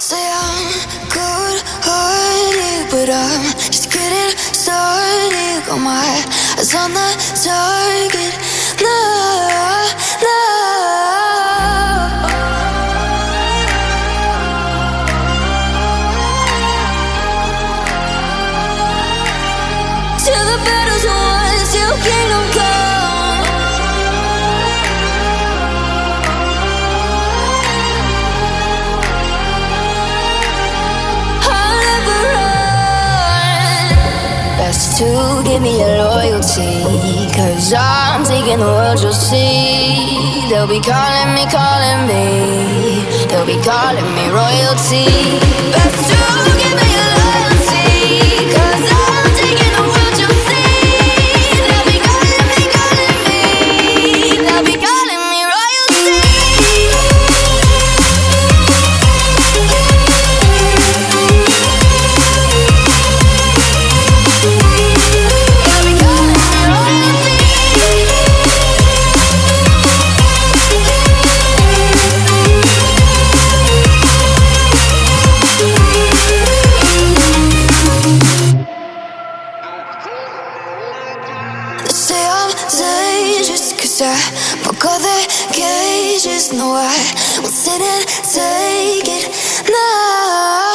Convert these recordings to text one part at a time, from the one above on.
Say I'm good hearted, but I'm just getting started. My eyes on the target. No, no. Give me your loyalty. Cause I'm taking the world, you'll see. They'll be calling me, calling me. They'll be calling me royalty. To No, I won't sit and take it. No,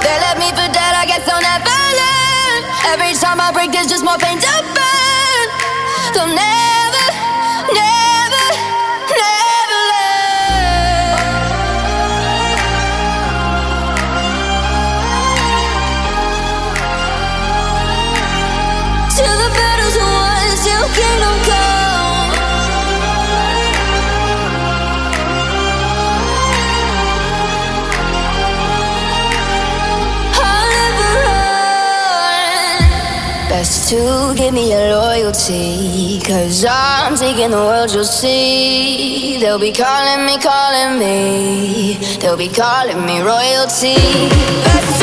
They left me for dead, I guess I'll never learn. Every time I break, there's just more pain to burn. They'll never, never to give me your loyalty. Cause I'm taking the world, you'll see. They'll be calling me, calling me. They'll be calling me royalty.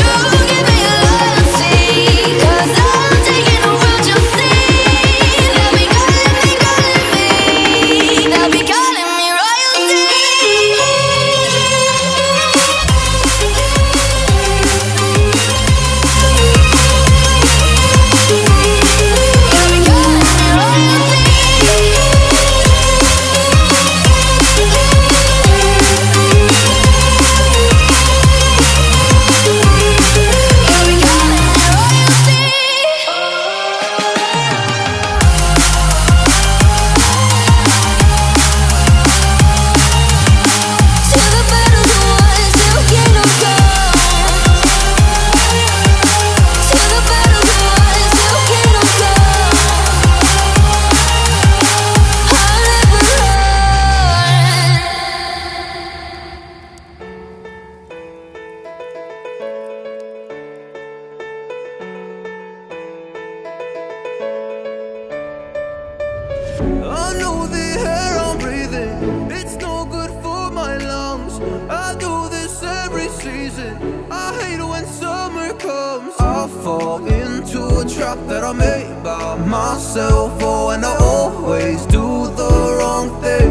Trap that I made by myself. Oh, and I always do the wrong thing.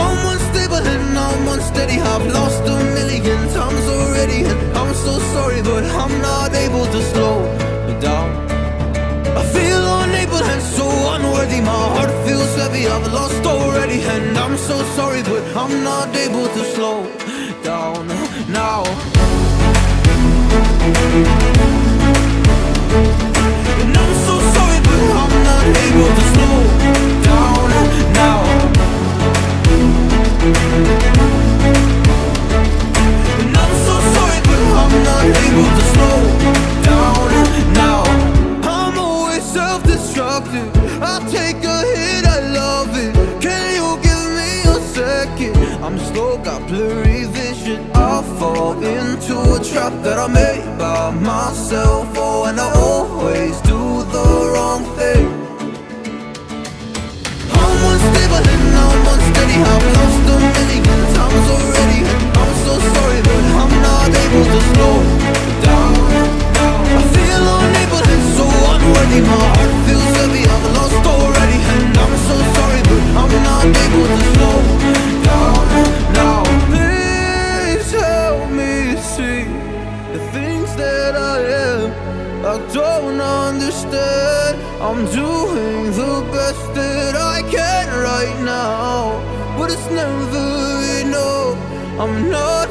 I'm unstable and I'm unsteady. I've lost a million times already, and I'm so sorry, but I'm not able to slow down. I feel unable and so unworthy. My heart feels heavy. I've lost already, and I'm so sorry, but I'm not able to slow down now. And I'm slow, got blurry vision. I fall into a trap that I made by myself. Oh, and I always do the wrong thing. understood. I'm doing the best that I can right now But it's never enough. I'm not